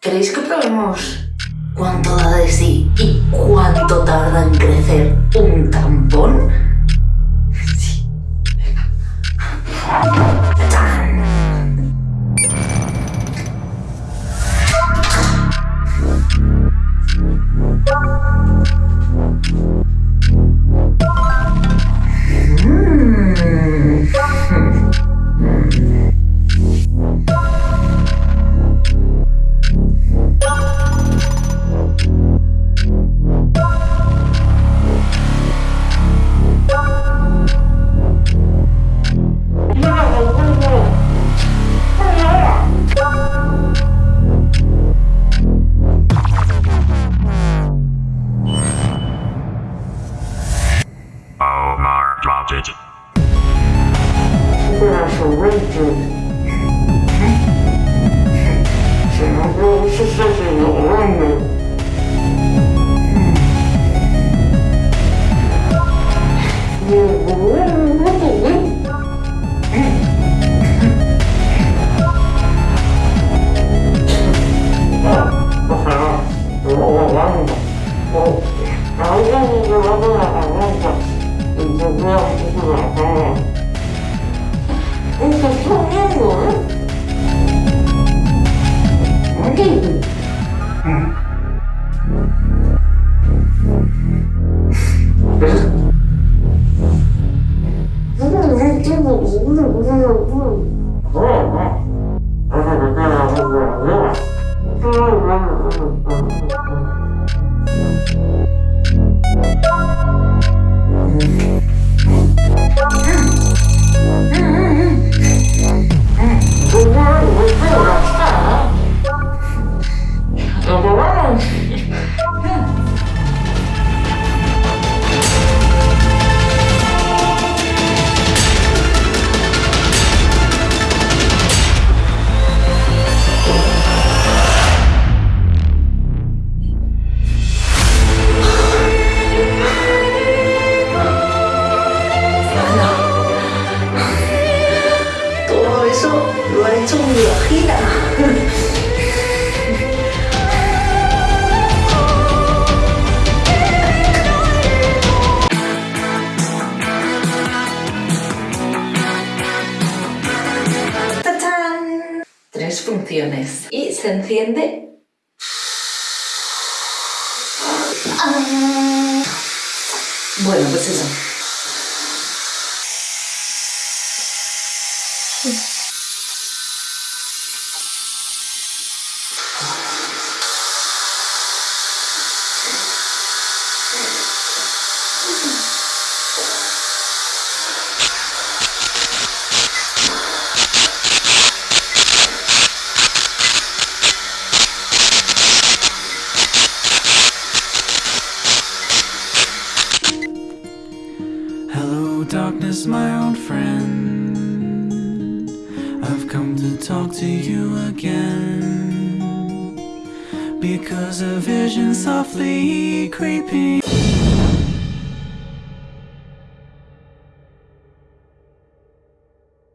¿Queréis que probemos cuánto da de sí y cuánto tarda en crecer un tampón? separated 我可聪明了，我这个，嗯，没事，我？go wrong. tôi giúp đuổi chung lửa khí đã Y se enciende. Bueno, pues eso. Darkness, my old friend. I've come to talk to you again. Because a vision softly creeping.